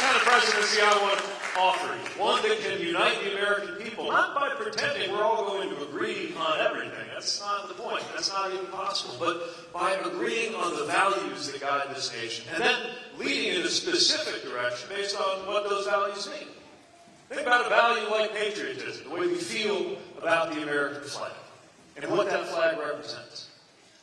kind of presidency I want to offer you. One that can unite the American people, not by pretending we're all going to agree on everything. That's not the point. That's not even possible. But by agreeing on the values that guide this nation, and then leading in a specific direction based on what those values mean. Think about a value like patriotism, the way we feel about the American flag, and what that flag represents.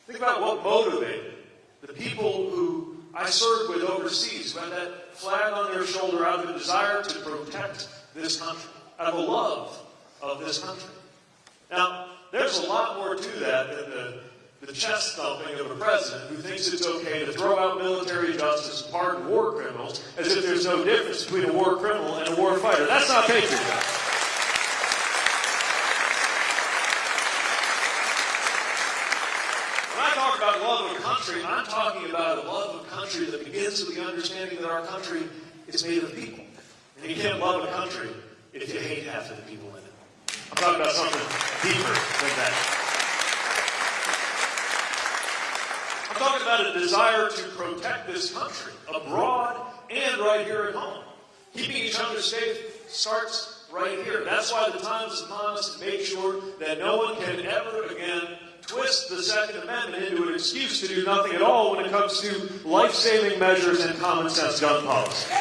Think about what motivated the people who I served with overseas, who that flag on their shoulder out of a desire to protect this country, out of a love of this country. Now, there's a lot more to that than the, the chest thumping of a president who thinks it's okay to throw out military justice and pardon war criminals as if there's no difference between a war criminal and a war fighter. That's not patriotism. When I talk about love of country, I'm talking about a love of country that begins with the understanding that our country is made of people. And you can't love a country if you hate half of the people in it. I'm talking about something deeper than that. I'm talking about a desire to protect this country abroad and right here at home. Keeping each other safe starts right here. That's why the time is upon us to make sure that no one can ever again twist the Second Amendment into an excuse to do nothing at all when it comes to life-saving measures and common sense gun policy.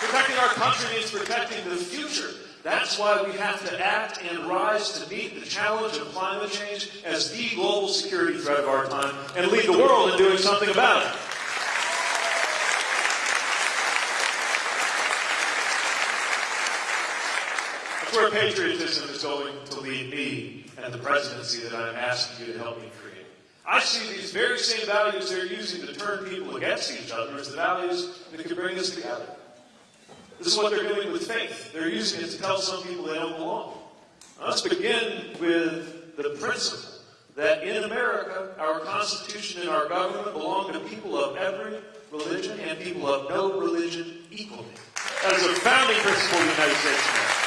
Protecting our country means protecting the future. That's why we have to act and rise to meet the challenge of climate change as the global security threat of our time and lead the world in doing something about it. That's where patriotism is going to lead me and the presidency that I'm asking you to help me create. I see these very same values they're using to turn people against each other as the values that can bring us together. This is what they're doing with faith. They're using it to tell some people they don't belong. Let's begin with the principle that in America, our Constitution and our government belong to people of every religion and people of no religion equally. That is a founding principle of the United States of America.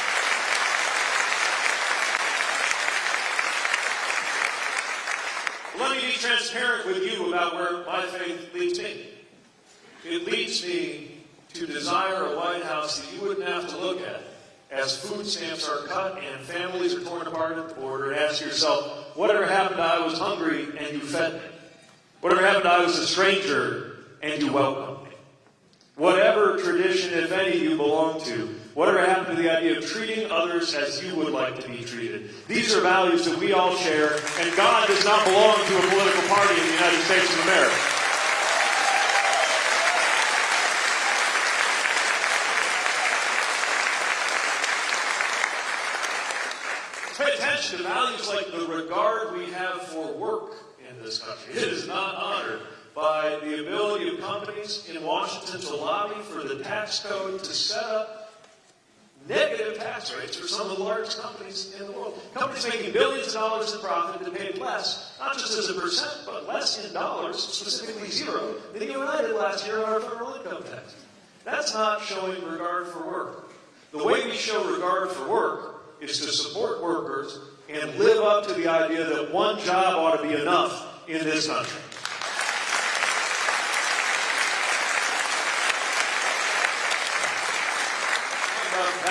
Let me be transparent with you about where my faith leads me. It leads me to desire a White House that you wouldn't have to look at as food stamps are cut and families are torn apart at the border and ask yourself, whatever happened I was hungry and you fed me? Whatever happened I was a stranger and you welcomed me? Whatever tradition, if any, you belong to, whatever happened to the idea of treating others as you would like to be treated? These are values that we all share, and God does not belong to a political party in the United States of America. Pay attention to values like the regard we have for work in this country. It is not honored by the ability of companies in Washington to lobby for the tax code to set up negative tax rates for some of the largest companies in the world. Companies making billions of dollars in profit that paid less, not just as a percent, but less in dollars, specifically zero, than you and I did last year on our federal income tax. That's not showing regard for work. The way we show regard for work is to support workers and live up to the idea that one job ought to be enough in this country.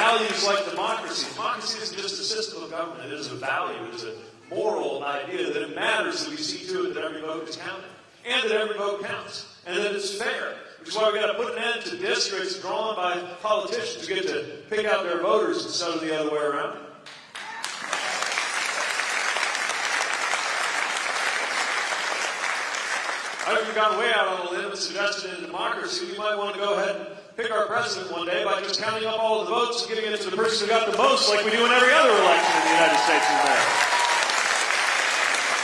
Values like democracy. Democracy isn't just a system of government, it is a value, it is a moral idea that it matters that we see to it that every vote is counted, and that every vote counts, and that it's fair, which is why we've got to put an end to districts drawn by politicians who get to pick out their voters instead of the other way around. I think we've gone way out on a limb and suggested in democracy we might want to go ahead pick our president one day by just counting up all the votes and giving it to the person who got the most like we do in every other election in the United States of America.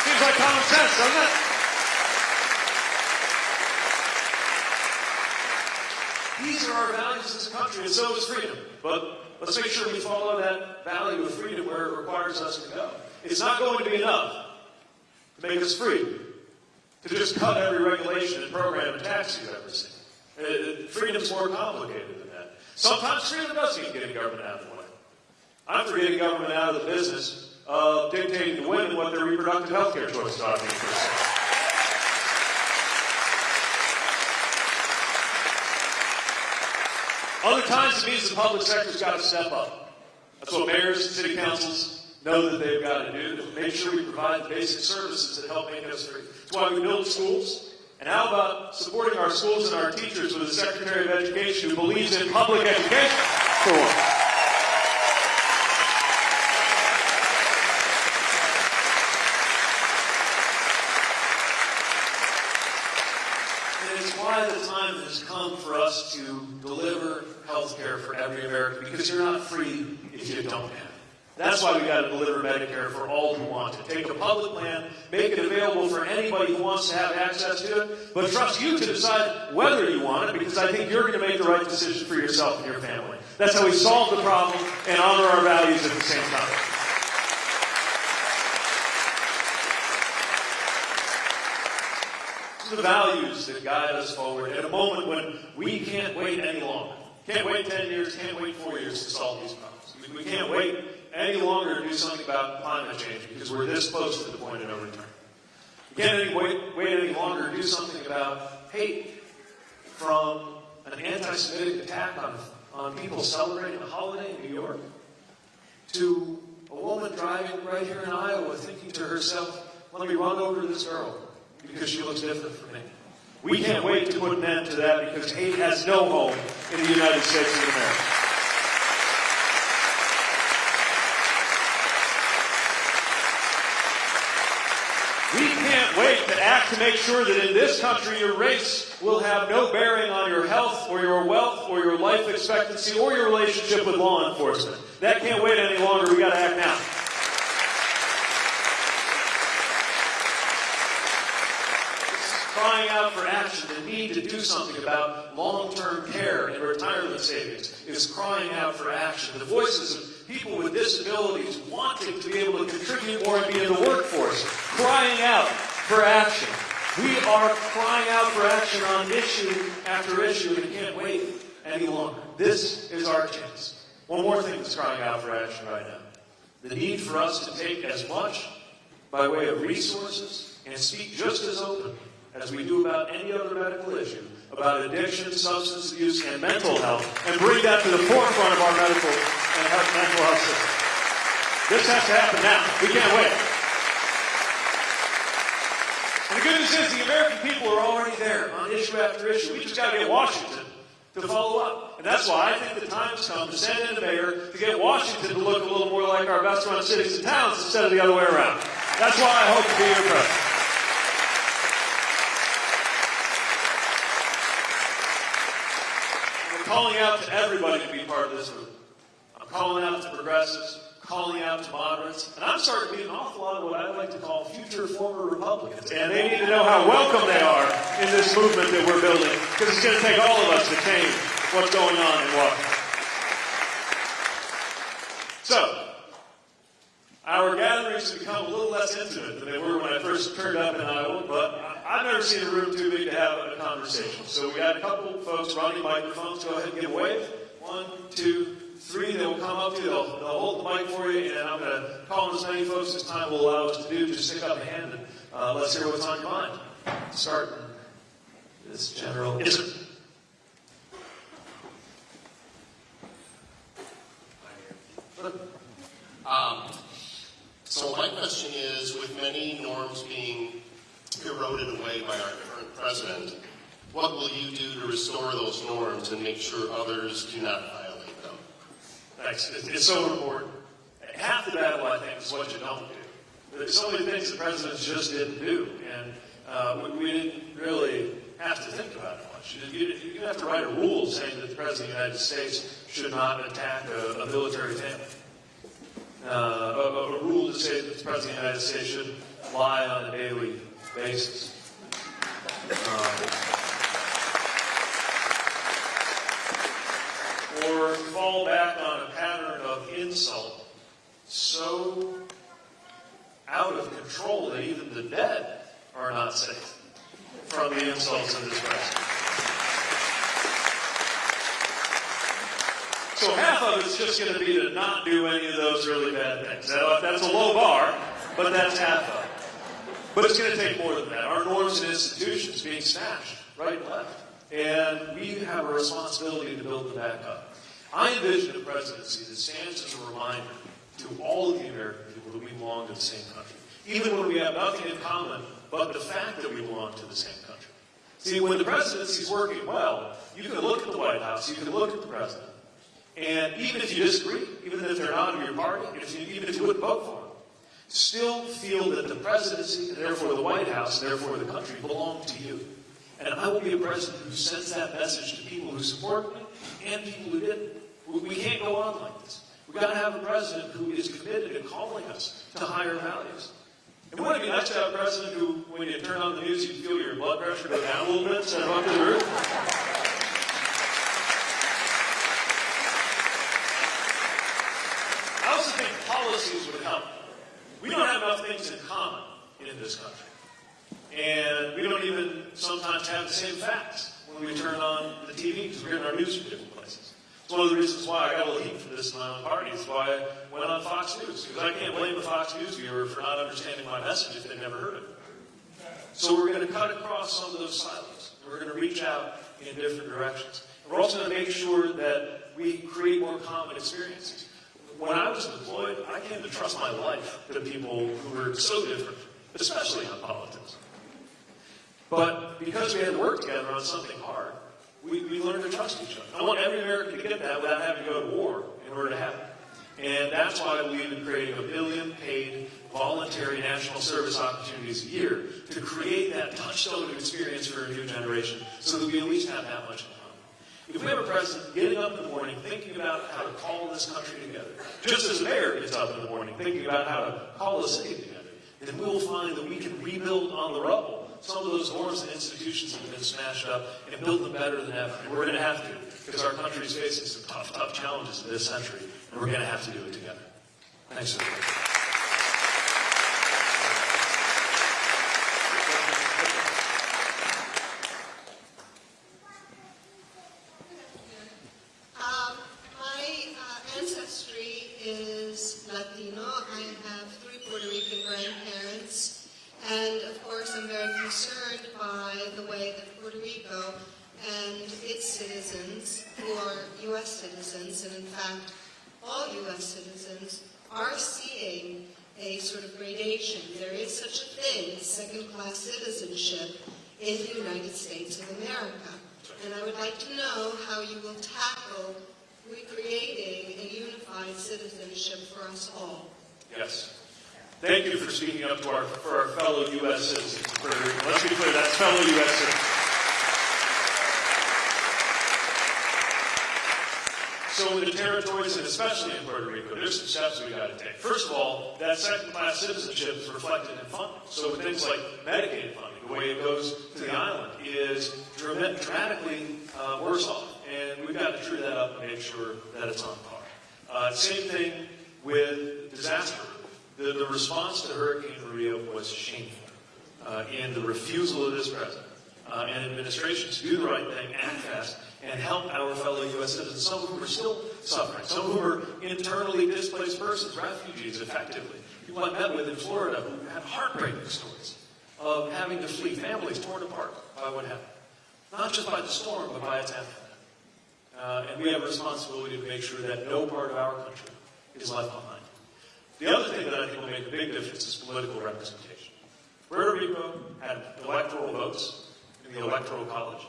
Seems like common sense, doesn't it? These are our values as a country, and so is freedom. But let's make sure we follow that value of freedom where it requires us to go. It's not going to be enough to make us free, to just cut every regulation and program and tax you've ever seen. Uh, freedom's more complicated than that. Sometimes freedom does mean getting government out of the way. I'm for getting government out of the business of dictating to women what their reproductive health care choices ought to be. Other times it means the public sector's got to step up. That's what mayors and city councils know that they've got to do to make sure we provide the basic services that help make us free. That's why we build schools. And how about supporting our schools and our teachers with a Secretary of Education who believes in public education for once? And it's why the time has come for us to deliver health care for every American because you're not free if you don't have it. That's why we got to deliver Medicare for all who want it. Take a public plan, make it available for anybody who wants to have access to it, but trust you to decide whether you want it because I think you're going to make the right decision for yourself and your family. That's how we solve the problem and honor our values at the same time. the values that guide us forward at a moment when we can't wait any longer. Can't wait 10 years, can't wait four years to solve these problems. We can't wait any longer to do something about climate change because we're this close to the point of no return. We can't any wait, wait any longer to do something about hate from an anti-Semitic attack on, on people celebrating a holiday in New York to a woman driving right here in Iowa thinking to herself, let me run over this girl because she looks different from me. We can't wait to put an end to that because hate has no home in the United States of America. We can't wait to to make sure that in this country your race will have no bearing on your health or your wealth or your life expectancy or your relationship with law enforcement. That can't wait any longer. We got to act now. crying out for action, the need to do something about long-term care and retirement savings is crying out for action. The voices of people with disabilities wanting to be able to contribute more and be in the workforce, crying out for action. We are crying out for action on issue after issue and can't wait any longer. This is our chance. One more thing that's crying out for action right now. The need for us to take as much by way of resources and speak just as openly as we do about any other medical issue, about addiction, substance abuse, and mental health, and bring that to the forefront of our medical and health, mental health system. This has to happen now. We can't wait. The good news is the American people are already there on issue after issue. We just got to get Washington to follow up. And that's why I think the time has come to send in the mayor to get Washington to look a little more like our best run cities and towns instead of the other way around. That's why I hope to be your president. I'm calling out to everybody to be part of this group. I'm calling out to progressives, calling out to moderates, and I'm starting to meet an awful lot of what I would like to call future former Republicans. And they need to know how welcome they are in this movement that we're building, because it's going to take all of us to change what's going on in Washington. So, our gatherings have become a little less intimate than they were when I first turned up in Iowa, but I've never seen a room too big to have a conversation. So we got a couple folks running microphones. Go ahead and give a wave. One, two, three. They will come up to you. They'll, they'll hold the mic for you, and I'm going to call on as many folks as time will allow us to do. Just stick up a hand and uh, let's hear what's on your mind. Start this general. Yes, sir. Um, so my question is, with many norms being eroded away by our current president, what will you do to restore those norms and make sure others do not violate them? Thanks. It's, so important. Half the battle, I think, is what you don't do. There's so many things the president just didn't do, and uh, we, we didn't really have to think about it much. You, you didn't have to write a rule saying that the president of the United States should not attack a, a military family. Uh, a, a rule to say that the president of the United States should lie on a daily basis. Um, or fall back on a pattern of insult so out of control that even the dead are not safe from the insults of this president. So half of it's just going to be to not do any of those really bad things. That- That's a low bar, but that's half of it. But it's going to take more than that. Our norms and institutions being smashed right and left. And we have a responsibility to build them back up. I envision a presidency that stands as a reminder to all of the American people that we belong to the same country. Even when we have nothing in common but the fact that we belong to the same country. See, when the presidency is working well, you can look at the White House, you can look at the president, and even if you disagree, even if they're not in your party, you, even if you wouldn't vote for them, still feel that the presidency, and therefore the White House, and therefore the country, belong to you. And I will be a president who sends that message to people who support me and people who didn't. We, can't go on like this. We've got to have a president who is committed to calling us to higher values. And wouldn't it be nice to have a president who, when you turn on the news, you feel your blood pressure go down a little bit instead of up to the roof? I also think policies would help. We don't have enough things in common in this country. And we don't even sometimes have the same facts when we turn on the TV because we're in our news from. It's one of the reasons why I got a little heat for this in my own party. It's why I went on Fox News because I can't blame the Fox News viewer for not understanding my message if they've never heard it. So we're going to cut across some of those silos. We're going to reach out in different directions. We're also going to make sure that we create more common experiences. When I was deployed, I came to trust my life to people who were so different, especially on politics. But because we had to work together on something hard, we, we learned to trust each other. I want every American to get that without having to go to war in order to have it. And that's why we've been creating a billion paid voluntary national service opportunities a year to create that touchstone of experience for a new generation so that we at least have that much in common. If we have a president getting up in the morning thinking about how to call this country together, just as a mayor gets up in the morning thinking about how to call the city together, then we will find that we can rebuild on the rubble some of those norms and institutions that have been smashed up and build them better than ever. And we're going to have to because our country is facing some tough, tough challenges in this century, and we're going to have to do it together. Thanks, everybody. Um, my uh, ancestry is Latino. I have three Puerto Rican grandparents. And of course, I'm very concerned by the way that Puerto Rico and its citizens, who are U.S. citizens, and in fact, all U.S. citizens, are seeing a sort of gradation. There is such a thing as second-class citizenship in the United States of America. And I would like to know how you will tackle recreating a unified citizenship for us all. Yes. Thank you for speaking up to our, for our fellow U.S. citizens. Rico. Let's be clear, that's fellow U.S. citizens. So in the territories, and especially in Puerto Rico, there's some steps we've got to take. First of all, that second-class citizenship is reflected in funding. So with things like Medicaid funding, the way it goes to the island is drama- dramatically uh, worse off, and we've got to true that up and make sure that it's on par. Uh, same thing with disaster. The, the response to Hurricane Maria was shameful uh, in the refusal of this president uh, and administration to do the right thing, act fast, and help our fellow U.S. citizens, some of whom are still suffering, some of whom are internally displaced persons, refugees, effectively. People I met with in Florida who had heartbreaking stories of having to flee, families torn apart by what happened. Not just by the storm, but by its aftermath. Uh, and we have a responsibility to make sure that no part of our country is left behind. The other thing that I think will make a big difference is political representation. Puerto Rico had electoral votes in the electoral college.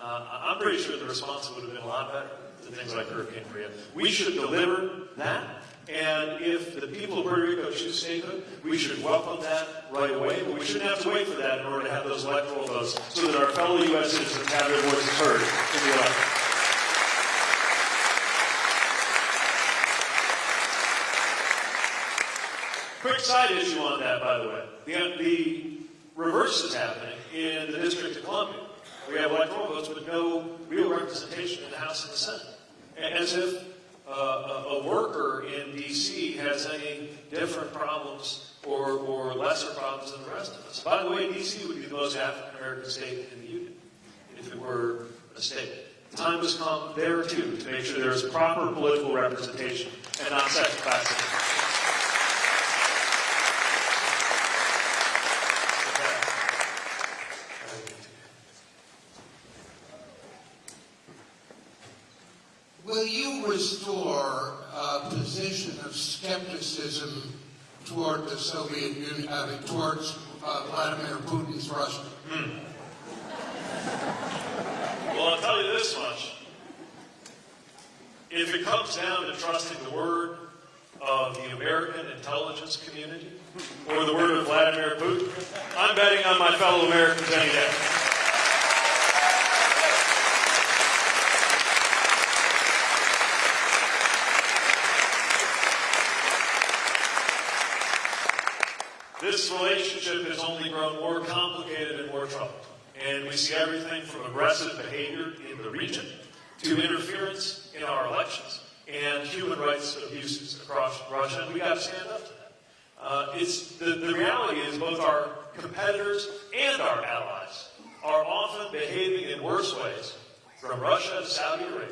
Uh, I'm pretty sure the response would have been a lot better than things like Hurricane Maria. We should deliver that, and if the people of Puerto Rico choose statehood, we should welcome that right away, but we shouldn't have to wait for that in order to have those electoral votes so that our fellow U.S. citizens have their voices heard in the election. Quick side issue on that, by the way. The, the reverse is happening in the District of Columbia. We have electoral votes with no real representation in the House and the Senate. As if uh, a, a worker in D.C. has any different problems or, or lesser problems than the rest of us. By the way, D.C. would be the most African American state in the Union if it were a state. the time has come there too to make sure there is proper political representation and not second class citizens. Will you restore a position of skepticism toward the Soviet Union, mean, towards uh, Vladimir Putin's Russia? Well, I'll tell you this much. If it comes down to trusting the word of the American intelligence community or the word of Vladimir Putin, I'm betting on my fellow Americans any day. This relationship has only grown more complicated and more troubled. And we see everything from aggressive behavior in the region to interference in our elections and human rights abuses across Russia. And we got to stand up to that. Uh, it's the, the reality is both our competitors and our allies are often behaving in worse ways from Russia to Saudi Arabia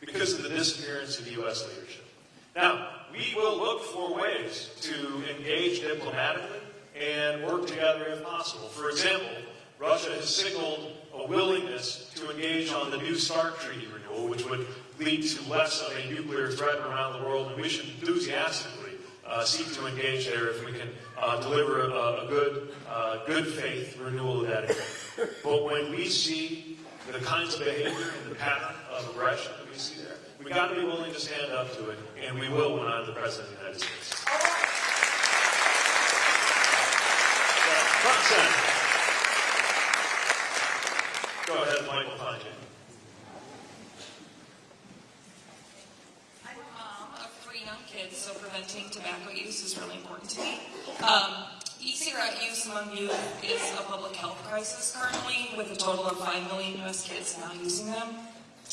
because of the disappearance of U.S. leadership. Now, we will look for ways to engage diplomatically and work together if possible. For example, Russia has signaled a willingness to engage on the New START treaty renewal, which would lead to less of a nuclear threat around the world, and we should enthusiastically uh, seek to engage there if we can uh, deliver a, a good, uh, good faith renewal of that agreement. But when we see the kinds of behavior and the pattern of aggression that we see there, we got to be willing to stand up to it, and we will when I'm the president of the United States. Center. Go ahead, Michael. I'm a mom of three young kids, so preventing tobacco use is really important to me. Um, e-cigarette use among youth is a public health crisis currently, with a total of 5 million U.S. kids now using them.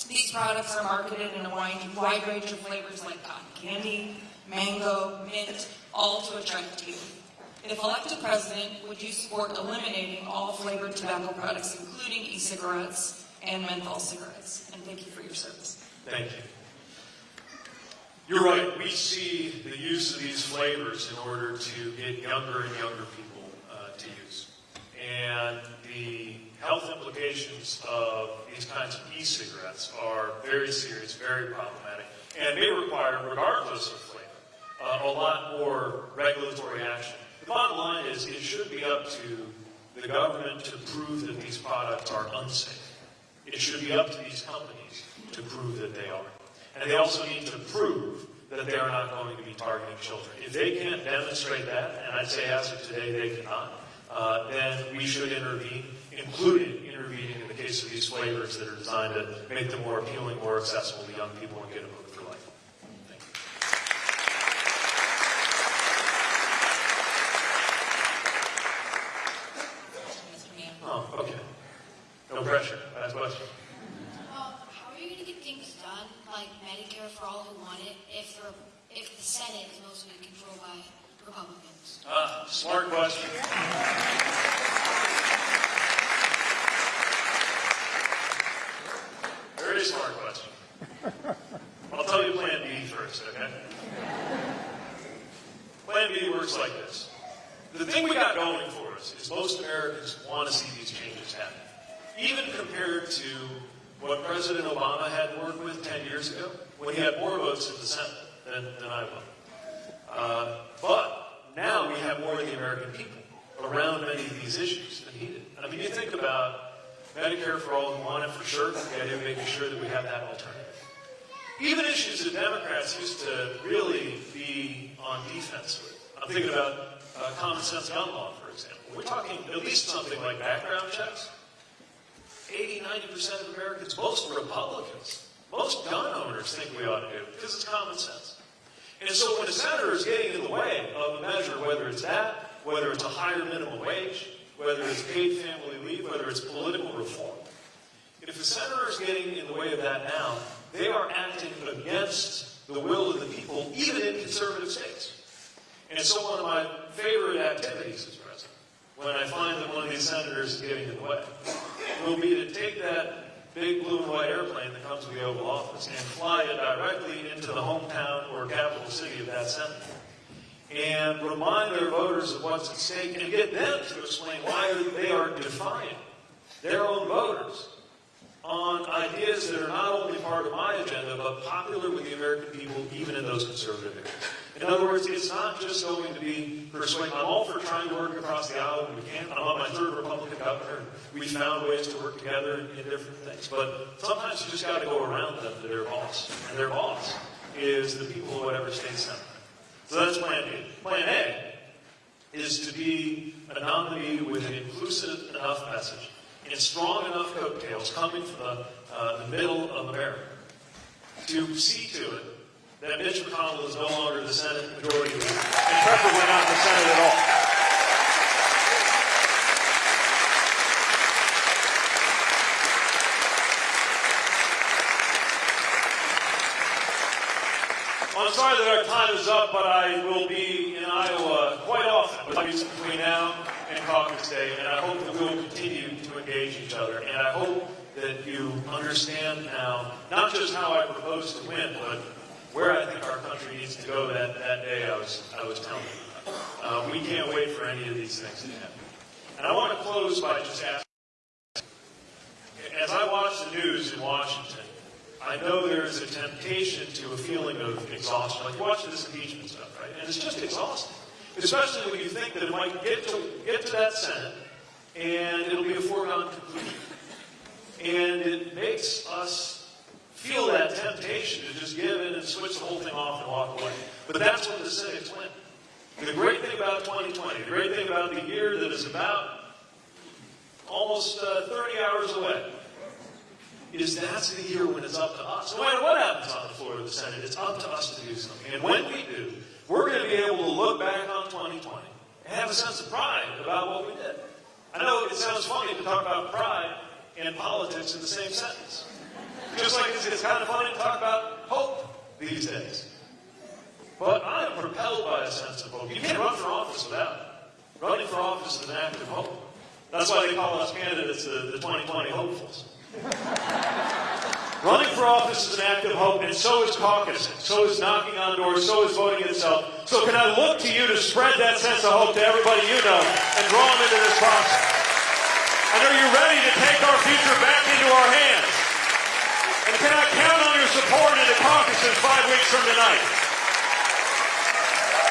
These products are marketed in a wide, wide range of flavors like cotton candy, mango, mint, all to attract youth. If elected president, would you support eliminating all flavored tobacco products, including e-cigarettes and menthol cigarettes? And thank you for your service. Thank you. You're right. We see the use of these flavors in order to get younger and younger people uh, to use. And the health implications of these kinds of e-cigarettes are very serious, very problematic, and may require, regardless of flavor, uh, a lot more regulatory action. The bottom line is it should be up to the government to prove that these products are unsafe. It should be up to these companies to prove that they are. And they also need to prove that they are not going to be targeting children. If they can't demonstrate that, and I'd say as of today they cannot, uh, then we should intervene, including intervening in the case of these flavors that are designed to make them more appealing, more accessible to young people and get them hooked for life. Thank you. Mr. Mann. Oh, okay. No pressure. Last question. Well, how are you going to get things done, like Medicare for all who want it, if the, if the Senate is mostly controlled by Republicans? Ah, smart question. Very smart question. I'll tell you Plan B first, okay? Plan B works like this. The thing we got going for us is most Americans want to see these changes happen. Even compared to what President Obama had worked with 10 years ago, when he had more votes in the Senate than, than I would. Uh, but now we have more of the American people around many of these issues than he did. I mean, you think about Medicare for all who want it for sure, the idea of making sure that we have that alternative. Even issues that Democrats used to really be on defense with. I'm thinking about uh, common sense gun law, for example. We're talking at least something like background checks. 80, 90% of Americans, most Republicans, most gun owners think we ought to do it because it's common sense. And so when a senator is getting in the way of a measure, whether it's that, whether it's a higher minimum wage, whether it's paid family leave, whether it's political reform, if a senator is getting in the way of that now, they are acting against the will of the people, even in conservative states. And so one of my favorite activities as president, when I find that one of these senators is getting in the way, will be to take that big blue and white airplane that comes to the Oval Office and fly it directly into the hometown or capital city of that senator. And remind their voters of what's at stake and get them to explain why they are defying their own voters on ideas that are not only part of my agenda, but popular with the American people, even in those conservative areas. In other words, it's not just going to be persuading. I'm all for trying to work across the aisle when we can. I'm on my third Republican governor, we found ways to work together in, different things. But sometimes you just got to go around them to their boss, and their boss is the people of whatever state senate. So that's Plan B. Plan A is to be a nominee with an inclusive enough message and strong enough coattails coming from the, uh, the middle of America to see to it that Mitch McConnell is no longer the Senate Majority Leader, and preferably not in the Senate at all. Well, I'm sorry that our time is up, but I will be in Iowa quite often between now and caucus day, and I hope that we will continue to engage each other. And I hope that you understand now not just how I propose to win, but where I think our country needs to go that, that day I was, I was telling you. Uh, we can't wait for any of these things to happen. And I want to close by just asking, as I watch the news in Washington, I know there is a temptation to a feeling of exhaustion. Like you watch this impeachment stuff, right? And it's just exhausting. Especially when you think that it might get to get to that Senate and it'll be a foregone conclusion. And it makes us that to just give in and switch the whole thing off and walk away. But that's what the cynics win. The great thing about 2020, the great thing about the year that is about almost uh, 30 hours away, is that's the year when it's up to us. No matter what happens on the floor of the Senate, it's up to us to do something. And when we do, we're going to be able to look back on 2020 and have a sense of pride about what we did. I know it sounds funny to talk about pride and politics in the same sentence. Just like it's, kind of funny to talk about hope these days. But I am propelled by a sense of hope. You can't run for office without it. Running for office is an act of hope. That's why they call us candidates the, the 2020 hopefuls. Running for office is an act of hope, and so is caucusing, so is knocking on doors, so is voting itself. So can I look to you to spread that sense of hope to everybody you know and draw them into this process? And are you ready to take our future back into our hands? And can I count on your support in the caucuses five weeks from tonight?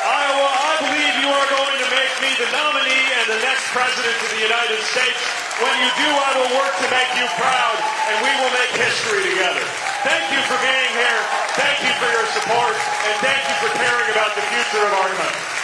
Iowa, I believe you are going to make me the nominee and the next president of the United States. When you do, I will work to make you proud, and we will make history together. Thank you for being here. Thank you for your support, and thank you for caring about the future of our country.